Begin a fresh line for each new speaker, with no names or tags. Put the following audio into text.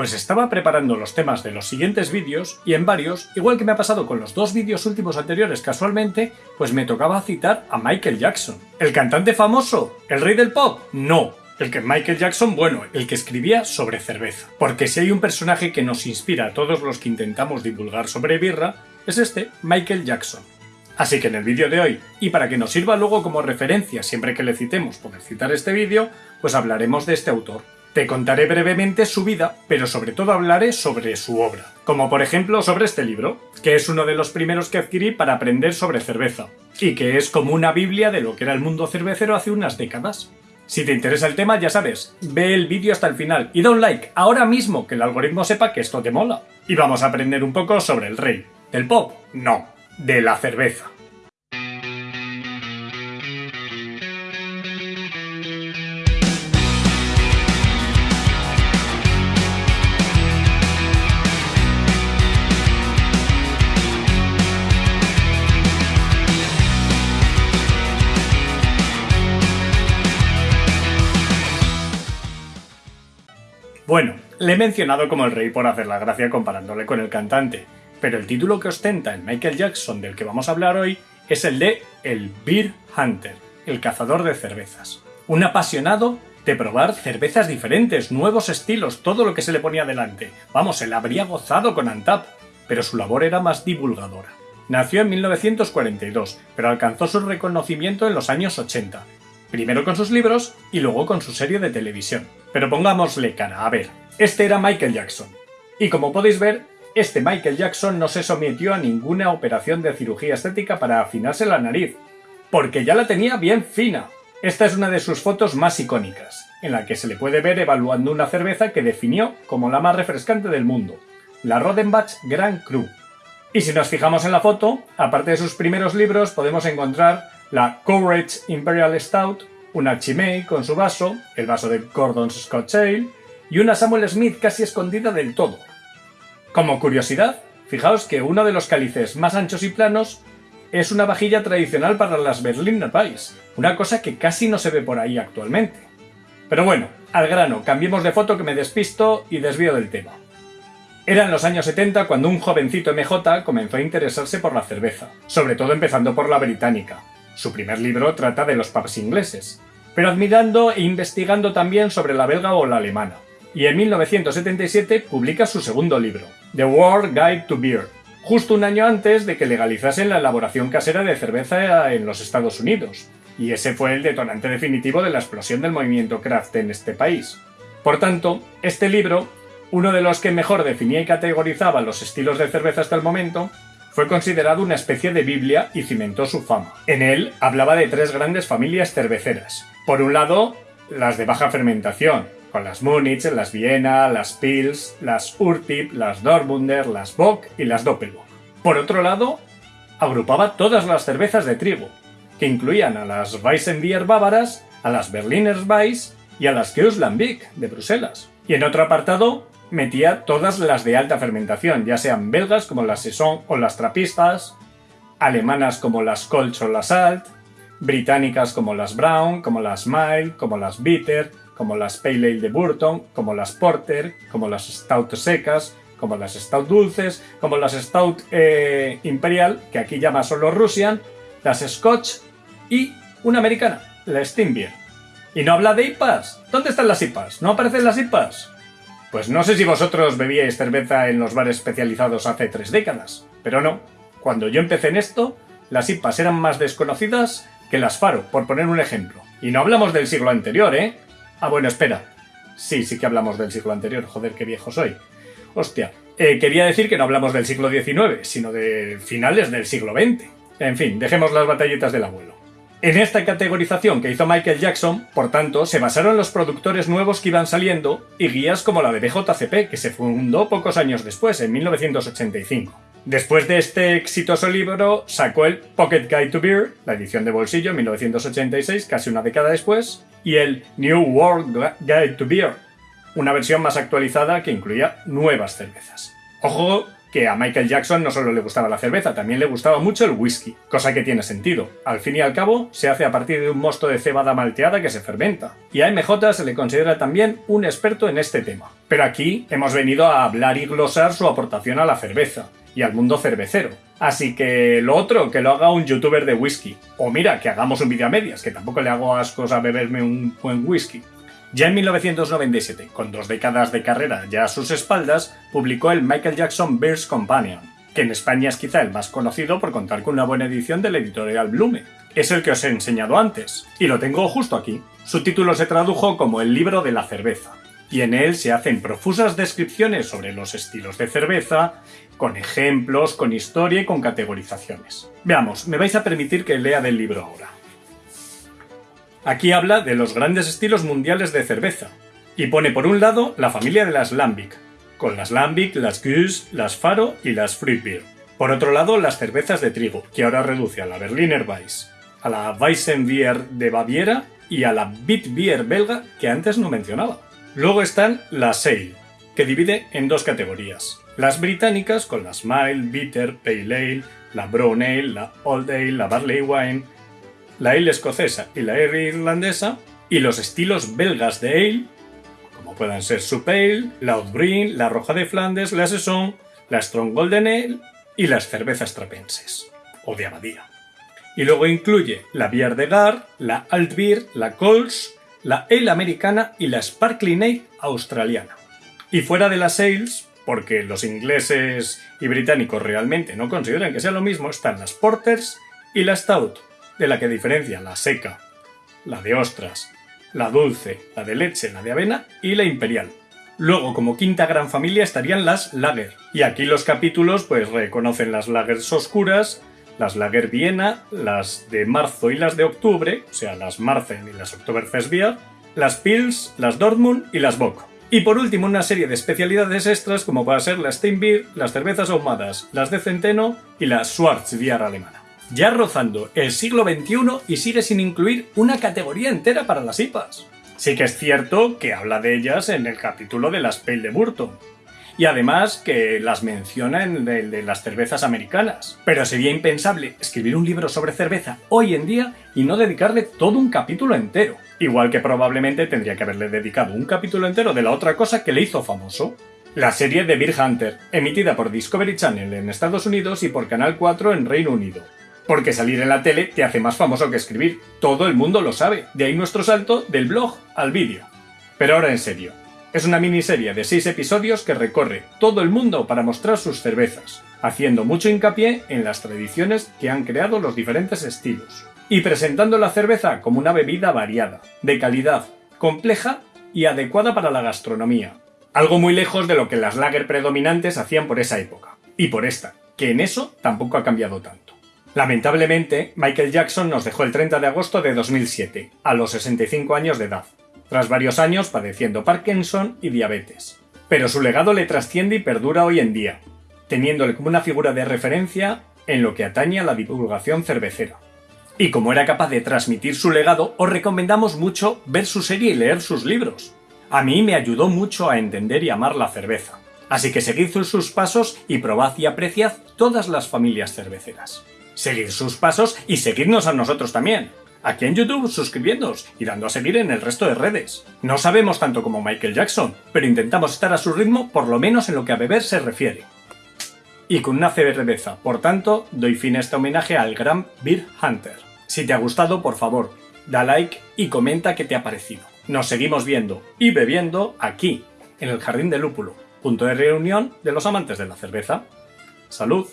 Pues estaba preparando los temas de los siguientes vídeos y en varios, igual que me ha pasado con los dos vídeos últimos anteriores casualmente, pues me tocaba citar a Michael Jackson. ¿El cantante famoso? ¿El rey del pop? No, el que Michael Jackson, bueno, el que escribía sobre cerveza. Porque si hay un personaje que nos inspira a todos los que intentamos divulgar sobre birra, es este, Michael Jackson. Así que en el vídeo de hoy, y para que nos sirva luego como referencia siempre que le citemos poder citar este vídeo, pues hablaremos de este autor. Te contaré brevemente su vida, pero sobre todo hablaré sobre su obra. Como por ejemplo sobre este libro, que es uno de los primeros que adquirí para aprender sobre cerveza, y que es como una biblia de lo que era el mundo cervecero hace unas décadas. Si te interesa el tema, ya sabes, ve el vídeo hasta el final y da un like ahora mismo que el algoritmo sepa que esto te mola. Y vamos a aprender un poco sobre el rey. ¿Del pop? No, de la cerveza. Bueno, le he mencionado como el rey por hacer la gracia comparándole con el cantante, pero el título que ostenta el Michael Jackson del que vamos a hablar hoy es el de el Beer Hunter, el cazador de cervezas. Un apasionado de probar cervezas diferentes, nuevos estilos, todo lo que se le ponía delante. Vamos, él habría gozado con Antap, pero su labor era más divulgadora. Nació en 1942, pero alcanzó su reconocimiento en los años 80, primero con sus libros y luego con su serie de televisión. Pero pongámosle cara, a ver, este era Michael Jackson. Y como podéis ver, este Michael Jackson no se sometió a ninguna operación de cirugía estética para afinarse la nariz, porque ya la tenía bien fina. Esta es una de sus fotos más icónicas, en la que se le puede ver evaluando una cerveza que definió como la más refrescante del mundo, la Rodenbach Grand Cru. Y si nos fijamos en la foto, aparte de sus primeros libros, podemos encontrar la Courage Imperial Stout, una Chimay con su vaso, el vaso de Gordon's Scotch Ale, y una Samuel Smith casi escondida del todo. Como curiosidad, fijaos que uno de los cálices más anchos y planos es una vajilla tradicional para las Berliner Weiss, una cosa que casi no se ve por ahí actualmente. Pero bueno, al grano, cambiemos de foto que me despisto y desvío del tema. Eran los años 70 cuando un jovencito MJ comenzó a interesarse por la cerveza, sobre todo empezando por la británica, su primer libro trata de los pubs ingleses, pero admirando e investigando también sobre la belga o la alemana. Y en 1977 publica su segundo libro, The World Guide to Beer, justo un año antes de que legalizasen la elaboración casera de cerveza en los Estados Unidos, y ese fue el detonante definitivo de la explosión del movimiento craft en este país. Por tanto, este libro, uno de los que mejor definía y categorizaba los estilos de cerveza hasta el momento, fue considerado una especie de Biblia y cimentó su fama. En él hablaba de tres grandes familias cerveceras. Por un lado, las de baja fermentación, con las Munich, las Viena, las Pils, las Urtip, las Dortmunder, las Bock y las Doppelbock. Por otro lado, agrupaba todas las cervezas de trigo, que incluían a las Weissenbier bávaras, a las Berliner Weiss y a las Keuslambic de Bruselas. Y en otro apartado, metía todas las de alta fermentación, ya sean belgas como las Saison o las Trapistas, alemanas como las Kolsch o las Alt, británicas como las Brown, como las Mild, como las Bitter, como las Pale Ale de Burton, como las Porter, como las Stout secas, como las Stout dulces, como las Stout eh, Imperial, que aquí llama solo Russian, las Scotch y una americana, la Steam Beer. Y no habla de IPAs. ¿Dónde están las IPAs? ¿No aparecen las IPAs? Pues no sé si vosotros bebíais cerveza en los bares especializados hace tres décadas, pero no. Cuando yo empecé en esto, las IPAs eran más desconocidas que las Faro, por poner un ejemplo. Y no hablamos del siglo anterior, ¿eh? Ah, bueno, espera. Sí, sí que hablamos del siglo anterior, joder, qué viejo soy. Hostia, eh, quería decir que no hablamos del siglo XIX, sino de finales del siglo XX. En fin, dejemos las batalletas del abuelo. En esta categorización que hizo Michael Jackson, por tanto, se basaron los productores nuevos que iban saliendo y guías como la de BJCP, que se fundó pocos años después, en 1985. Después de este exitoso libro, sacó el Pocket Guide to Beer, la edición de bolsillo, en 1986, casi una década después, y el New World Guide to Beer, una versión más actualizada que incluía nuevas cervezas. Ojo, que a Michael Jackson no solo le gustaba la cerveza, también le gustaba mucho el whisky, cosa que tiene sentido. Al fin y al cabo, se hace a partir de un mosto de cebada malteada que se fermenta. Y a MJ se le considera también un experto en este tema. Pero aquí hemos venido a hablar y glosar su aportación a la cerveza y al mundo cervecero. Así que lo otro, que lo haga un youtuber de whisky. O mira, que hagamos un vídeo a medias, que tampoco le hago ascos a beberme un buen whisky. Ya en 1997, con dos décadas de carrera ya a sus espaldas, publicó el Michael Jackson Bears Companion, que en España es quizá el más conocido por contar con una buena edición de la editorial Blume. Es el que os he enseñado antes, y lo tengo justo aquí. Su título se tradujo como El libro de la cerveza, y en él se hacen profusas descripciones sobre los estilos de cerveza, con ejemplos, con historia y con categorizaciones. Veamos, me vais a permitir que lea del libro ahora. Aquí habla de los grandes estilos mundiales de cerveza, y pone por un lado la familia de las Lambic, con las Lambic, las Goose, las Faro y las Fruit Beer. Por otro lado, las cervezas de trigo, que ahora reduce a la Berliner Weiss, a la Weissenbier de Baviera y a la Bitbier belga que antes no mencionaba. Luego están las Ale, que divide en dos categorías. Las británicas con las Mild, Bitter, Pale Ale, la Brown Ale, la Old Ale, la Barley Wine, la ale escocesa y la ale irlandesa, y los estilos belgas de ale, como puedan ser Sup Ale, la Outbreen, la Roja de Flandes, la Saison, la Strong Golden Ale y las cervezas trapenses, o de abadía. Y luego incluye la Bier de Gar, la Alt Beer, la Coles, la Ale americana y la Sparkling Ale australiana. Y fuera de las ales, porque los ingleses y británicos realmente no consideran que sea lo mismo, están las Porters y la Stout, de la que diferencia la seca, la de ostras, la dulce, la de leche, la de avena y la imperial. Luego, como quinta gran familia, estarían las lager. Y aquí los capítulos pues reconocen las lagers oscuras, las lager Viena, las de marzo y las de octubre, o sea, las Marzen y las Oktoberfest Bier, las Pils, las Dortmund y las Bock. Y por último, una serie de especialidades extras como puede ser la Steinbier, las cervezas ahumadas, las de centeno y la Schwarzbier alemana ya rozando el siglo XXI y sigue sin incluir una categoría entera para las IPAs. Sí que es cierto que habla de ellas en el capítulo de las Pale de Burton, y además que las menciona en el de las cervezas americanas. Pero sería impensable escribir un libro sobre cerveza hoy en día y no dedicarle todo un capítulo entero. Igual que probablemente tendría que haberle dedicado un capítulo entero de la otra cosa que le hizo famoso. La serie de Beer Hunter, emitida por Discovery Channel en Estados Unidos y por Canal 4 en Reino Unido. Porque salir en la tele te hace más famoso que escribir. Todo el mundo lo sabe. De ahí nuestro salto del blog al vídeo. Pero ahora en serio. Es una miniserie de 6 episodios que recorre todo el mundo para mostrar sus cervezas, haciendo mucho hincapié en las tradiciones que han creado los diferentes estilos, y presentando la cerveza como una bebida variada, de calidad, compleja y adecuada para la gastronomía. Algo muy lejos de lo que las lager predominantes hacían por esa época, y por esta, que en eso tampoco ha cambiado tanto. Lamentablemente, Michael Jackson nos dejó el 30 de agosto de 2007, a los 65 años de edad, tras varios años padeciendo Parkinson y diabetes. Pero su legado le trasciende y perdura hoy en día, teniéndole como una figura de referencia en lo que atañe a la divulgación cervecera. Y como era capaz de transmitir su legado, os recomendamos mucho ver su serie y leer sus libros. A mí me ayudó mucho a entender y amar la cerveza. Así que seguid sus pasos y probad y apreciad todas las familias cerveceras seguid sus pasos y seguidnos a nosotros también. Aquí en YouTube suscribiéndoos y dando a seguir en el resto de redes. No sabemos tanto como Michael Jackson, pero intentamos estar a su ritmo por lo menos en lo que a beber se refiere. Y con una cerveza, por tanto, doy fin a este homenaje al gran Beer Hunter. Si te ha gustado, por favor, da like y comenta qué te ha parecido. Nos seguimos viendo y bebiendo aquí, en el Jardín de Lúpulo, punto de reunión de los amantes de la cerveza. ¡Salud!